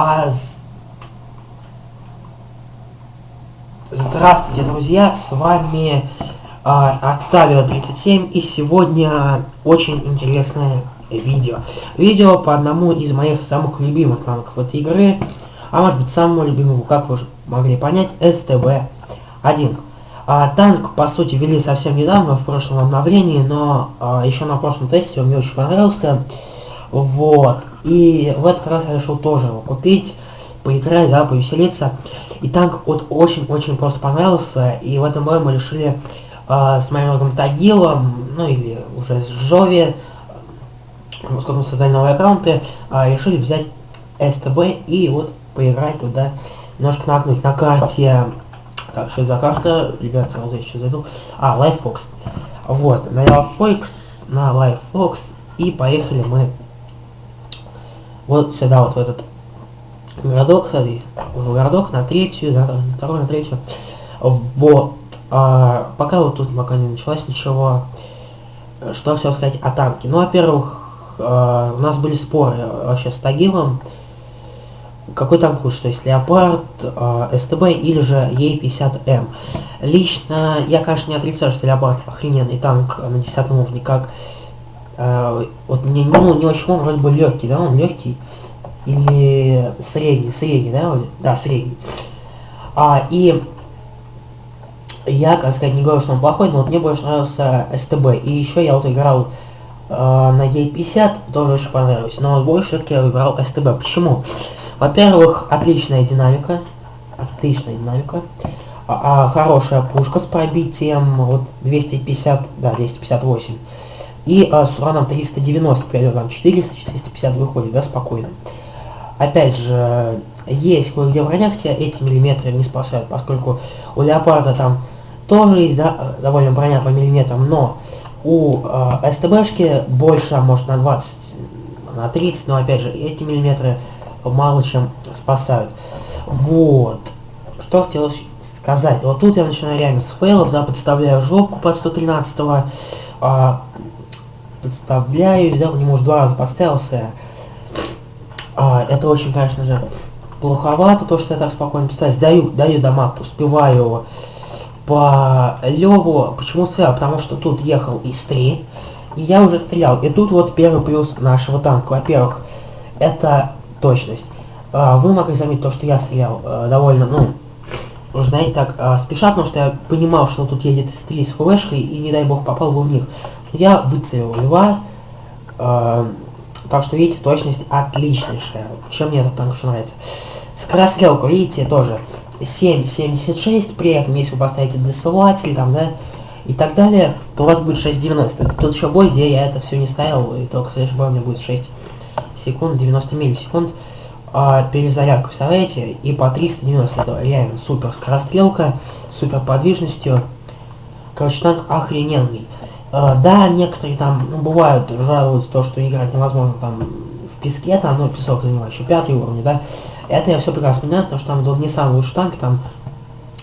А... Здравствуйте, друзья, с вами а, Октавио 37, и сегодня очень интересное видео. Видео по одному из моих самых любимых танков этой игры, а может быть самому любимому, как вы уже могли понять, СТБ-1. А, танк, по сути, ввели совсем недавно, в прошлом обновлении, но а, еще на прошлом тесте он мне очень понравился. Вот. И в этот раз я решил тоже его купить, поиграть, да, повеселиться. И танк вот очень-очень просто понравился, и в этом бою мы решили э, с моим другом Тагилом, ну или уже с Джови, поскольку мы создали новые аккаунты, э, решили взять СТБ и вот поиграть туда, немножко нагнуть на карте. Так, что это за карта? Ребята, вот я еще забыл. А, LifeFox. Вот, на LifeFox, на LifeFox, и поехали мы вот сюда, вот в этот городок, смотри, в городок на третью, да, на вторую, на третью. Вот. А, пока вот тут пока не началось ничего. Что хотел сказать о танке. Ну, во-первых, а, у нас были споры вообще с Тагилом. Какой танк лучше, то есть Леопард, а, СТБ или же Е50М. Лично, я, конечно, не отрицаю, что Леопард охрененный танк на 10 уровне, как а, вот мне ну, не очень он вроде бы легкий, да, он легкий. Или средний, средний, да, вроде? Да, средний. А, и я, как сказать, не говорю, что он плохой, но вот мне больше нравился СТБ. И еще я вот играл э, на Е50, тоже очень понравилось. Но больше все-таки я выбрал СТБ. Почему? Во-первых, отличная динамика. Отличная динамика. А, а, хорошая пушка с пробитием вот 250, да, 258. И а, с ураном 390, к там 400, 450 выходит, да, спокойно. Опять же, есть кое-где в бронях тебя эти миллиметры не спасают, поскольку у леопарда там тоже есть да, довольно броня по миллиметрам, но у э, СТБшки больше, может, на 20, на 30, но опять же, эти миллиметры мало чем спасают. Вот. Что хотелось сказать. Вот тут я начинаю реально с фейлов, да, подставляю жопку под 113 -го, а, подставляюсь, да, не может два раза подставился. А, это очень, конечно же, плоховато, то, что я так спокойно писаюсь. Даю, даю дамаг, успеваю по Леву. Почему стрелял? Потому что тут ехал из 3, и я уже стрелял. И тут вот первый плюс нашего танка. Во-первых, это точность. А, вы могли заметить то, что я стрелял а, довольно, ну, знаете, так, а, спеша, потому что я понимал, что тут едет из 3 с флешкой, и, не дай бог, попал бы в них. Я выцелил льва, э, так что, видите, точность отличнейшая. Чем мне этот танк еще нравится. Скорострелка, видите, тоже 7.76, при этом, если вы поставите досылатель, там, да, и так далее, то у вас будет 6.90. Тут еще бой, где я это все не ставил, и только следующий бой у меня будет 6 секунд, 90 миллисекунд. А, перезарядка, представляете? И по 390, это реально супер скорострелка, супер подвижностью. Короче, танк охрененный. Uh, да, некоторые там, ну, бывают, жалуются то, что играть невозможно там в песке, там, ну, песок занимающий, пятый уровень, да. Это я все прекрасно понимаю, потому что там был не самый лучший танк, там,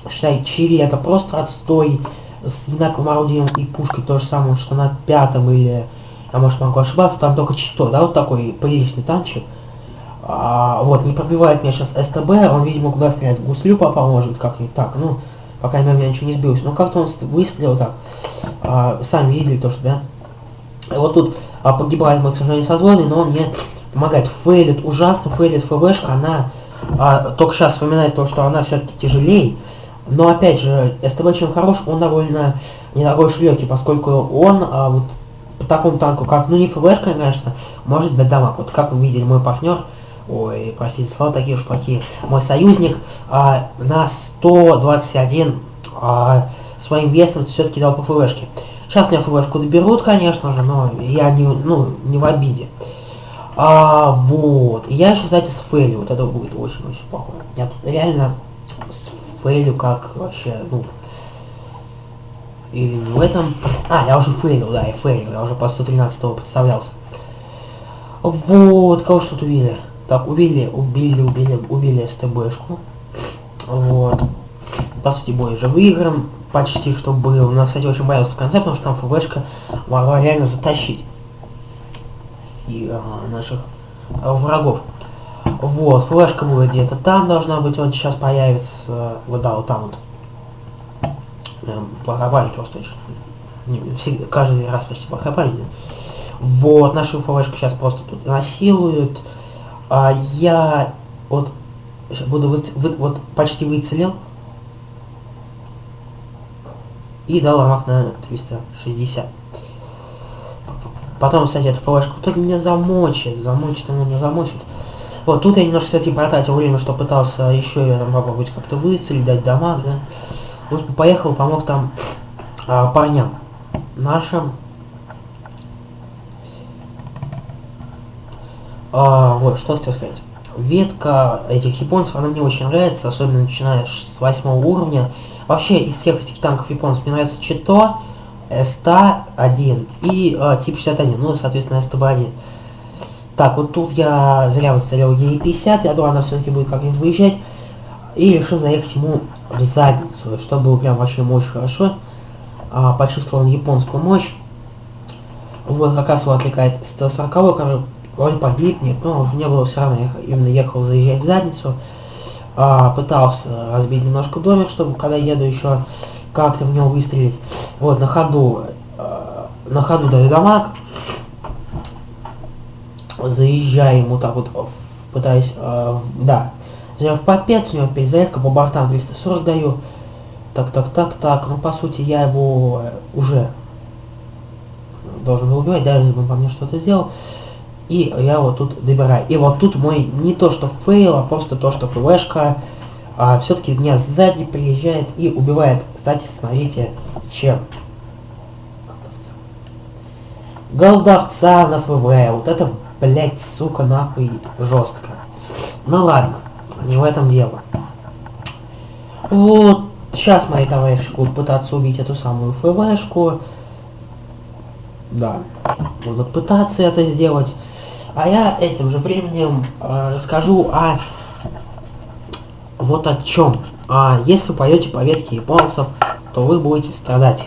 считай, Чили это просто отстой с одинаковым орудием и пушкой, то же самое, что на пятом или, я может могу ошибаться, там только чито, да, вот такой приличный танчик. А, вот, не пробивает меня сейчас СТБ, он, видимо, куда стрелять, в гуслю попал, может, как-нибудь так, ну, пока я меня ничего не сбилось. Но как-то он выстрелил так. А, сами видели то, что, да. И вот тут а, погибает мой, к сожалению, созвонный, но он мне помогает. Фейлит, ужасно фейлит ФВшка, она а, только сейчас вспоминает то, что она все-таки тяжелее. Но опять же, СТБ чем хорош, он довольно недорогой шлёки, поскольку он а, вот по такому танку, как, ну не ФВшка, конечно, может дать дамаг. Вот как вы видели, мой партнер ой, простите, слова такие уж плохие, мой союзник а, на 121 а, своим весом все-таки дал по ФВшке. Сейчас меня ФВшку доберут, конечно же, но я не, ну, не в обиде. А, вот. Я еще, кстати, с фейлю. Вот это будет очень-очень плохо. Я тут реально с фейлю как вообще, ну... Или не в этом... А, я уже фейлил, да, я фейлил. Я уже по 113 представлялся. Вот, кого что-то увидели. Так, убили, убили, убили, убили СТБшку. Вот. По сути, бой уже выигран. Почти что был. Но, кстати, очень боялся в конце, потому что там ФВшка могла реально затащить и а, наших а, врагов. Вот, флешка была где-то там должна быть, вот сейчас появится, вот да, вот там вот. Эм, плохая память просто. Не, всегда, каждый раз почти плохая память. Вот, нашу флешку сейчас просто тут насилуют. А я вот буду вы, вы, вот почти выцелил. И дал рамах на 360. Потом, кстати, эту флешку кто-то меня замочит. Замочит, он меня замочит. Вот, тут я немножко, кстати, потратил время, что пытался еще я там попробовать как-то выцелить, дать дамаг, да. В общем, поехал, помог там а, парням нашим. А, вот, что хотел сказать. Ветка этих японцев, она мне очень нравится, особенно начиная с восьмого уровня. Вообще, из всех этих танков японцев мне нравится Чито, СТ-1 и э, тип 61, ну, соответственно, СТБ-1. Так, вот тут я зря выставил Е50, я думаю, она все-таки будет как-нибудь выезжать. И решил заехать ему в задницу, чтобы было прям вообще очень хорошо. А, почувствовал японскую мощь. Вот как раз его отвлекает 140 который вроде погибнет, но не было все равно, я именно ехал заезжать в задницу. А, пытался разбить немножко домик, чтобы когда еду еще как-то в него выстрелить. Вот, на ходу, а, на ходу даю дамаг заезжаю ему так вот, пытаюсь, э, да, заезжаю в попец, у него перезарядка по бортам 340 даю. Так, так, так, так, ну по сути я его уже должен был убивать, даже если он по мне что-то сделал. И я его тут добираю. И вот тут мой не то что фейл, а просто то, что флешка а, все-таки меня сзади приезжает и убивает. Кстати, смотрите, чем. Голдовца на ФВ. Вот это блять, сука, нахуй, жестко. Ну ладно, не в этом дело. Вот, сейчас мои товарищи будут пытаться убить эту самую ФВшку. Да, будут пытаться это сделать. А я этим же временем э, расскажу о вот о чем. А если вы пойдете по ветке японцев, то вы будете страдать.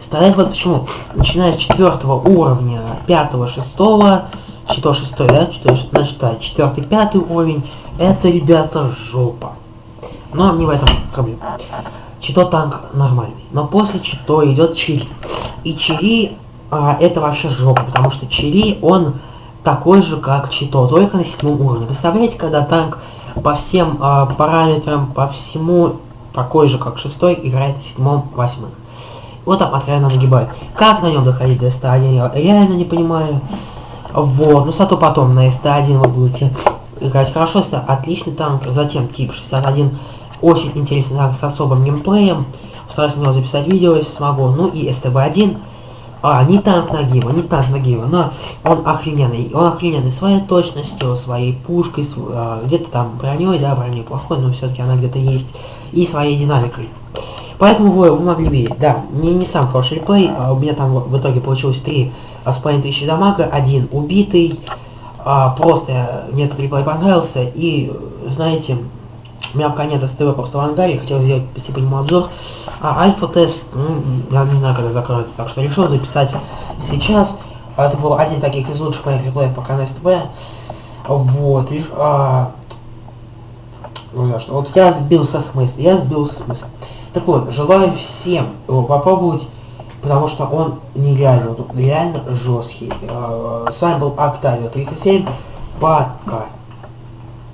Страдать вот почему. Начиная с четвертого уровня, пятого, шестого, Чито шестой, да? Чито, значит, четвертый, пятый уровень. Это, ребята, жопа. Но не в этом проблема. Чито танк нормальный. Но после Чито идет Чири. И Чири а, это вообще жопа, потому что Чири, он такой же, как Чито, только на седьмом уровне. Представляете, когда танк по всем а, параметрам, по всему такой же, как шестой, играет на седьмом, восьмых. Вот там откровенно нагибает. Как на нем доходить до 101, я реально не понимаю. Вот, ну зато потом на СТ-1 вы будете играть хорошо, отличный танк, затем тип 61, очень интересный танк с особым геймплеем, постараюсь на него записать видео, если смогу, ну и СТБ-1, а, не танк Нагиба, не танк Нагиба, но он охрененный, он охрененный своей точностью, своей пушкой, с, а, где-то там броней, да, броней плохой, но все-таки она где-то есть, и своей динамикой. Поэтому вы, вы могли видеть, да, не, не сам хороший реплей, а у меня там в, итоге получилось 3 с половиной тысячи дамага, один убитый, а, просто мне этот реплей понравился, и, знаете, у меня пока нет СТВ просто в ангаре, хотел сделать по нему обзор, а альфа-тест, ну, я не знаю, когда закроется, так что решил записать сейчас, а, это был один таких из лучших моих реплеев пока на СТВ, вот, лишь, а, ну, за что, вот я сбился с мысли, я сбился с мысли. Так вот, желаю всем попробовать, потому что он нереально, реально жесткий. Э, с вами был Октавио 37. Пока.